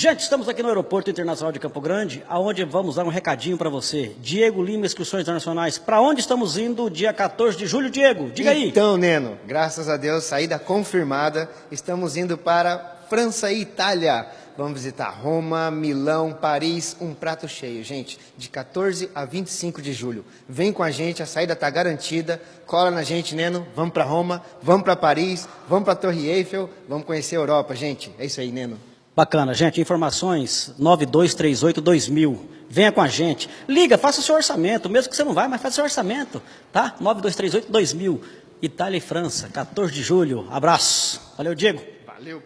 Gente, estamos aqui no Aeroporto Internacional de Campo Grande, aonde vamos dar um recadinho para você. Diego Lima, Inscrições Internacionais. Para onde estamos indo dia 14 de julho, Diego? Diga aí. Então, Neno, graças a Deus, saída confirmada. Estamos indo para França e Itália. Vamos visitar Roma, Milão, Paris, um prato cheio, gente, de 14 a 25 de julho. Vem com a gente, a saída está garantida. Cola na gente, Neno. Vamos para Roma, vamos para Paris, vamos para Torre Eiffel, vamos conhecer a Europa, gente. É isso aí, Neno. Bacana, gente. Informações 9238-2000. Venha com a gente. Liga, faça o seu orçamento. Mesmo que você não vai, mas faça o seu orçamento. Tá? 9238-2000. Itália e França, 14 de julho. Abraço. Valeu, Diego. Valeu.